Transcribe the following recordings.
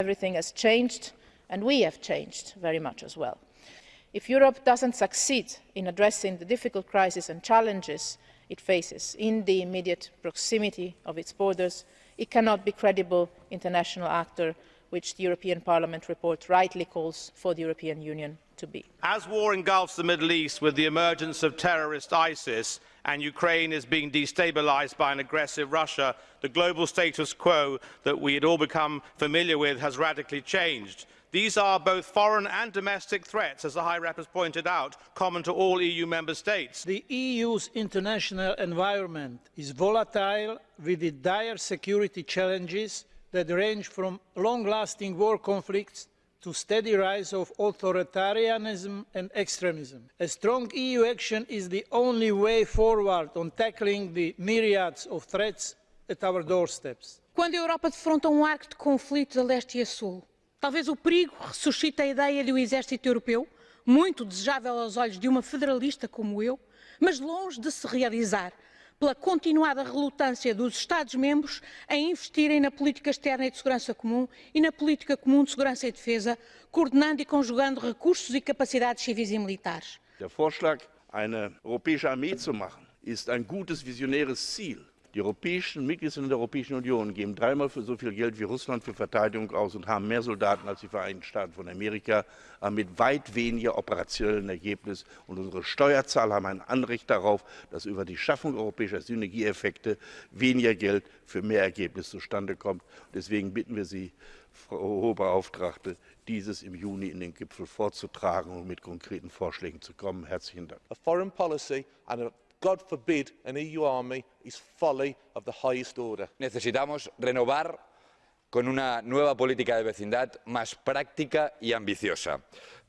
Everything has changed and we have changed very much as well. If Europe doesn't succeed in addressing the difficult crises and challenges it faces in the immediate proximity of its borders, it cannot be credible international actor which the European Parliament report rightly calls for the European Union to be. As war engulfs the Middle East with the emergence of terrorist ISIS and Ukraine is being destabilised by an aggressive Russia, the global status quo that we had all become familiar with has radically changed. These are both foreign and domestic threats, as the High Rep has pointed out, common to all EU member states. The EU's international environment is volatile with the dire security challenges that range from long-lasting war conflicts to steady rise of authoritarianism and extremism. A strong EU action is the only way forward on tackling the myriads of threats at our doorsteps. Quando a Europa defronta um arco de conflitos a leste e a sul, talvez o perigo ressuscite a ideia de um exército europeu, muito desejável aos olhos de uma federalista como eu, mas longe de se realizar pela continuada relutância dos Estados-membros em investirem na política externa e de segurança comum e na política comum de segurança e defesa, coordenando e conjugando recursos e capacidades civis e militares. Der Vorschlag, eine europäische Armee zu machen, ist ein gutes visionäres Ziel. Die europäischen Mitgliedstaaten der Europäischen Union geben dreimal so viel Geld wie Russland für Verteidigung aus und haben mehr Soldaten als die Vereinigten Staaten von Amerika, aber mit weit weniger operationellen Ergebnis. Und unsere Steuerzahler haben ein Anrecht darauf, dass über die Schaffung europäischer Synergieeffekte weniger Geld für mehr Ergebnis zustande kommt. Deswegen bitten wir Sie, Frau Hohe Beauftragte, dieses im Juni in den Gipfel vorzutragen und mit konkreten Vorschlägen zu kommen. Herzlichen Dank. God forbid an EU army is folly of the highest order. Necesitamos renovar con una nueva política de vecindad más práctica y ambiciosa,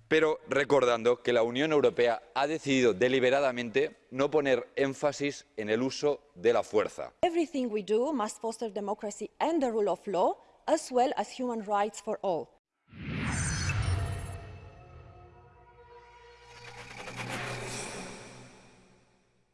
pero recordando que la Unión Europea ha decidido deliberadamente no poner énfasis en el uso de la fuerza. Everything we do must foster democracy and the rule of law, as well as human rights for all.